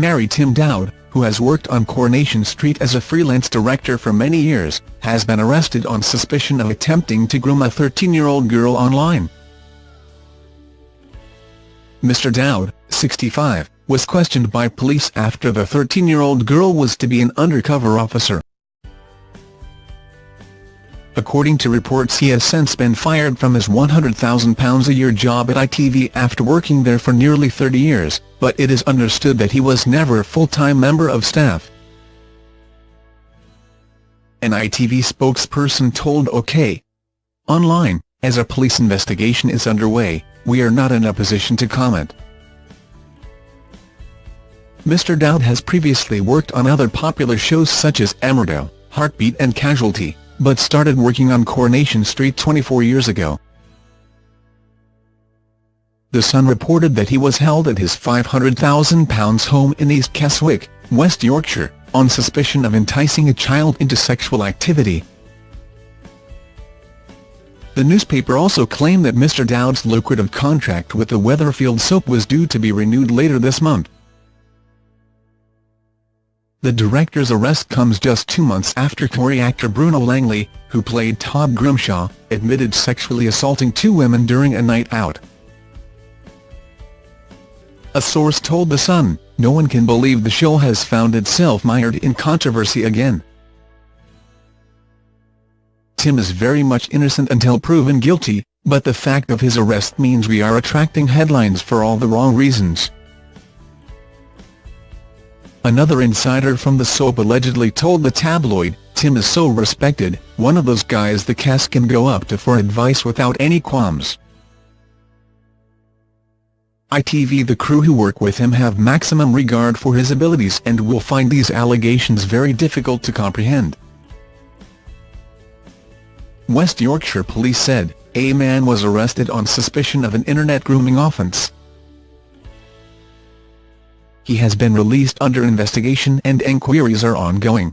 Mary Tim Dowd, who has worked on Coronation Street as a freelance director for many years, has been arrested on suspicion of attempting to groom a 13-year-old girl online. Mr Dowd, 65, was questioned by police after the 13-year-old girl was to be an undercover officer. According to reports he has since been fired from his £100,000 a year job at ITV after working there for nearly 30 years, but it is understood that he was never a full-time member of staff. An ITV spokesperson told OK! Online, as a police investigation is underway, we are not in a position to comment. Mr Dowd has previously worked on other popular shows such as Emmerdale, Heartbeat and Casualty but started working on Coronation Street 24 years ago. The Sun reported that he was held at his £500,000 home in East Keswick, West Yorkshire, on suspicion of enticing a child into sexual activity. The newspaper also claimed that Mr Dowd's lucrative contract with the Weatherfield soap was due to be renewed later this month. The director's arrest comes just two months after Corrie actor Bruno Langley, who played Todd Grimshaw, admitted sexually assaulting two women during a night out. A source told The Sun, no one can believe the show has found itself mired in controversy again. Tim is very much innocent until proven guilty, but the fact of his arrest means we are attracting headlines for all the wrong reasons. Another insider from the soap allegedly told the tabloid, Tim is so respected, one of those guys the cast can go up to for advice without any qualms. ITV The crew who work with him have maximum regard for his abilities and will find these allegations very difficult to comprehend. West Yorkshire Police said, a man was arrested on suspicion of an internet grooming offence. He has been released under investigation and enquiries are ongoing.